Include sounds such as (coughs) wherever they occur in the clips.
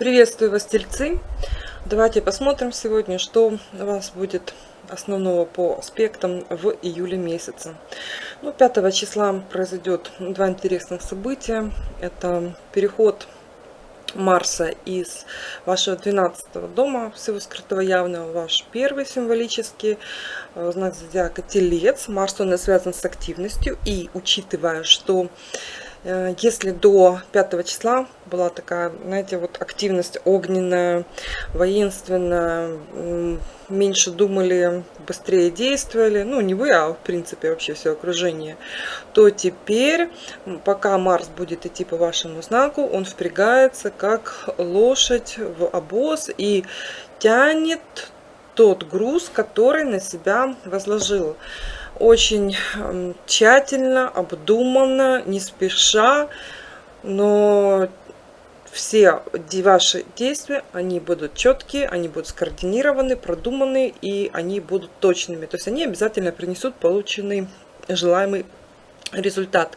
Приветствую вас, тельцы! Давайте посмотрим сегодня, что у вас будет основного по аспектам в июле месяце. Ну, 5 числа произойдет два интересных события. Это переход Марса из вашего 12 дома, всего скрытого явного, ваш первый символический э, знак зодиака Телец. Марс, он связан с активностью. И учитывая, что если до 5 числа была такая, знаете, вот активность огненная, воинственная, меньше думали, быстрее действовали, ну не вы, а в принципе вообще все окружение, то теперь, пока Марс будет идти по вашему знаку, он впрягается как лошадь в обоз и тянет тот груз, который на себя возложил очень эм, тщательно, обдуманно, не спеша, но все ваши действия, они будут четкие, они будут скоординированы, продуманы и они будут точными. То есть они обязательно принесут полученный желаемый результат.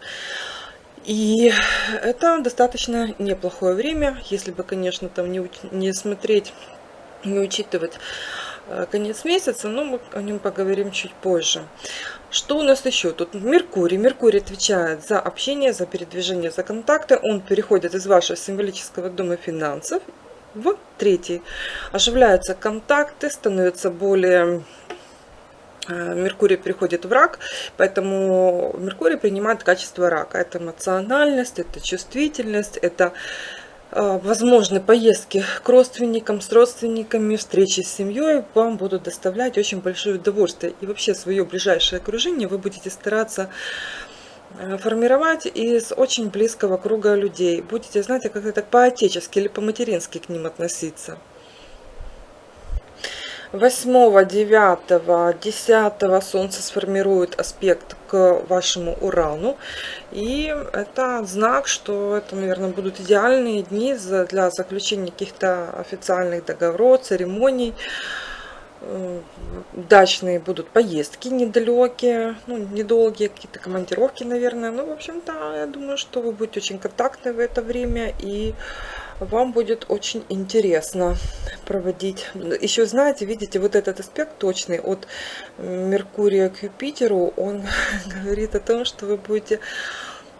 И это достаточно неплохое время, если бы, конечно, там не, не смотреть, не учитывать конец месяца, но мы о нем поговорим чуть позже. Что у нас еще? Тут Меркурий. Меркурий отвечает за общение, за передвижение, за контакты. Он переходит из вашего символического дома финансов в третий. Оживляются контакты, становятся более э, Меркурий переходит в рак, поэтому Меркурий принимает качество рака. Это эмоциональность, это чувствительность, это возможны поездки к родственникам, с родственниками, встречи с семьей вам будут доставлять очень большое удовольствие. И вообще свое ближайшее окружение вы будете стараться э, формировать из очень близкого круга людей. Будете, знаете, как-то так по-отечески или по-матерински к ним относиться. 8, 9, 10 Солнце сформирует аспект к вашему Урану. И это знак, что это, наверное, будут идеальные дни для заключения каких-то официальных договоров, церемоний. Э, дачные будут поездки недалекие, ну, недолгие, какие-то командировки, наверное. Ну, в общем-то, я думаю, что вы будете очень контактны в это время и вам будет очень интересно проводить. Еще знаете, видите, вот этот аспект точный от Меркурия к Юпитеру, он (laughs) говорит о том, что вы будете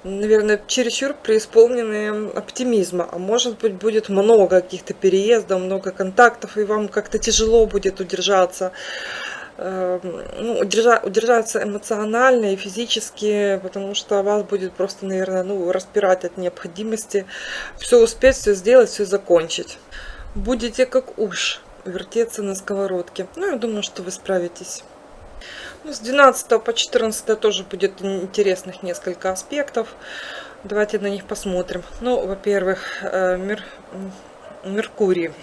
наверное, чересчур преисполнены оптимизма. А может быть, будет много каких-то переездов, много контактов, и вам как-то тяжело будет удержаться ну, удержа, удержаться эмоционально и физически, потому что вас будет просто, наверное, ну, распирать от необходимости все успеть, все сделать, все закончить. Будете как уж вертеться на сковородке. Ну, я думаю, что вы справитесь. Ну, с 12 по 14 тоже будет интересных несколько аспектов. Давайте на них посмотрим. Ну, во-первых, э, Мер... Меркурий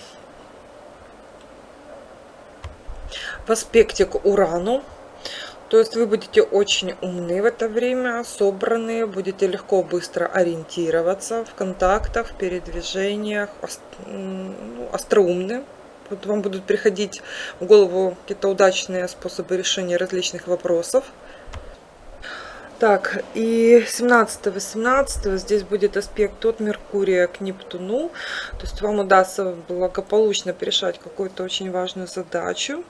в аспекте к Урану. То есть вы будете очень умны в это время, собранные, будете легко, быстро ориентироваться в контактах, в передвижениях, ну, остроумны. Вот вам будут приходить в голову какие-то удачные способы решения различных вопросов. Так, и 17-18 здесь будет аспект от Меркурия к Нептуну. То есть вам удастся благополучно решать какую-то очень важную задачу.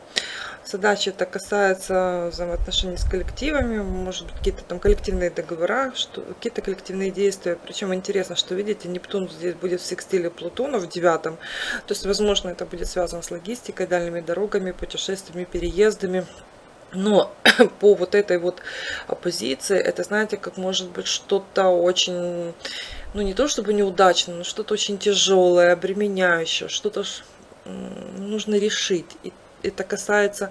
Задача это касается взаимоотношений с коллективами, может быть какие-то там коллективные договора, какие-то коллективные действия. Причем интересно, что видите, Нептун здесь будет в секстиле Плутона в девятом. То есть, возможно, это будет связано с логистикой, дальними дорогами, путешествиями, переездами. Но (coughs) по вот этой вот оппозиции, это, знаете, как может быть что-то очень, ну не то чтобы неудачно, но что-то очень тяжелое, обременяющее, что-то нужно решить. И это касается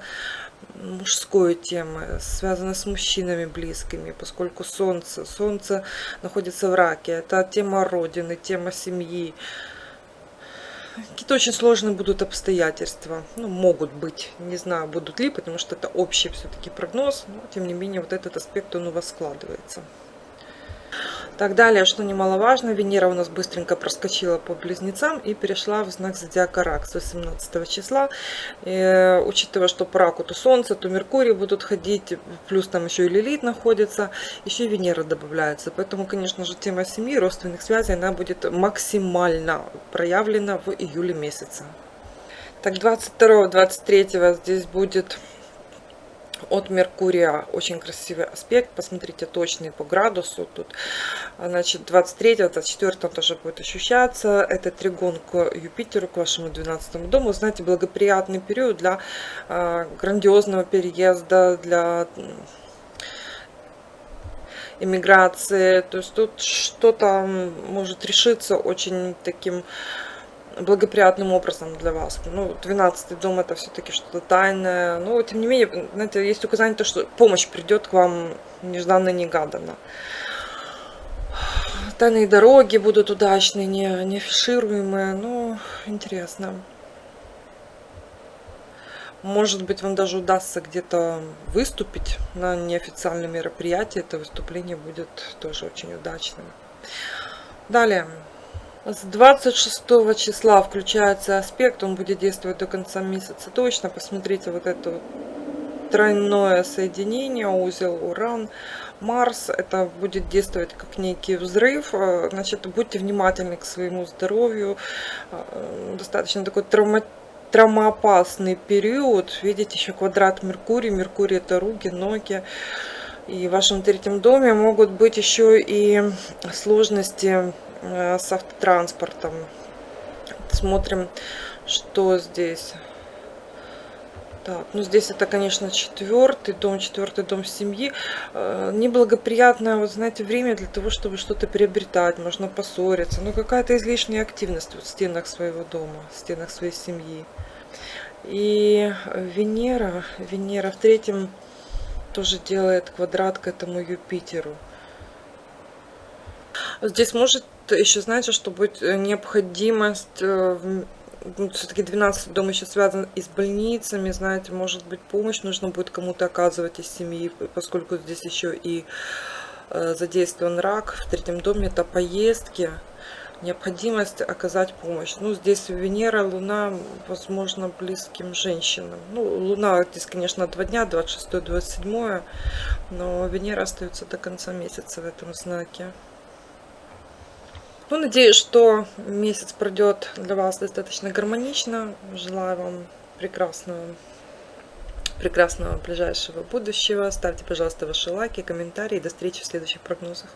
мужской темы, связано с мужчинами близкими, поскольку Солнце, Солнце находится в раке. Это тема Родины, тема семьи, Какие-то очень сложные будут обстоятельства. Ну, могут быть. Не знаю, будут ли, потому что это общий все-таки прогноз. Но, тем не менее, вот этот аспект, он у вас складывается. Так, далее, что немаловажно, Венера у нас быстренько проскочила по близнецам и перешла в знак зодиака Рак с 18 числа. И, учитывая, что по Раку то Солнце, то Меркурий будут ходить, плюс там еще и Лилит находится, еще и Венера добавляется. Поэтому, конечно же, тема семьи, родственных связей, она будет максимально проявлена в июле месяце. Так, 22-23 здесь будет от Меркурия очень красивый аспект. Посмотрите точный по градусу. Тут, значит, 23-24 тоже будет ощущаться. Это тригон к Юпитеру, к вашему 12 дому. Знаете, благоприятный период для э, грандиозного переезда, для иммиграции. То есть тут что-то может решиться очень таким благоприятным образом для вас. Ну, 12 дом это все-таки что-то тайное. Но, тем не менее, знаете, есть указание, то, что помощь придет к вам нежданно-негаданно. Тайные дороги будут удачные, не, не афишируемые. Ну, интересно. Может быть, вам даже удастся где-то выступить на неофициальном мероприятии. Это выступление будет тоже очень удачным. Далее. С 26 числа включается аспект, он будет действовать до конца месяца точно. Посмотрите вот это вот тройное соединение, узел Уран, Марс. Это будет действовать как некий взрыв. Значит, будьте внимательны к своему здоровью. Достаточно такой травма травмоопасный период. Видите, еще квадрат Меркурий. Меркурий это руки, ноги. И в вашем третьем доме могут быть еще и сложности Э, с автотранспортом. Смотрим, что здесь. Так, ну здесь это, конечно, четвертый дом, четвертый дом семьи. Э, неблагоприятное, вот знаете, время для того, чтобы что-то приобретать, можно поссориться. Ну, какая-то излишняя активность в стенах своего дома, в стенах своей семьи. И Венера, Венера в третьем тоже делает квадрат к этому Юпитеру. Здесь может еще, знаете, что будет э, необходимость э, ну, все-таки 12 дом еще связан и с больницами, знаете, может быть помощь нужно будет кому-то оказывать из семьи, поскольку здесь еще и э, задействован рак в третьем доме, это поездки, необходимость оказать помощь. Ну, здесь Венера, Луна, возможно, близким женщинам. Ну, Луна здесь, конечно, два дня, 26-27, но Венера остается до конца месяца в этом знаке. Ну, надеюсь, что месяц пройдет для вас достаточно гармонично. Желаю вам прекрасного, прекрасного ближайшего будущего. Ставьте, пожалуйста, ваши лайки, комментарии. До встречи в следующих прогнозах.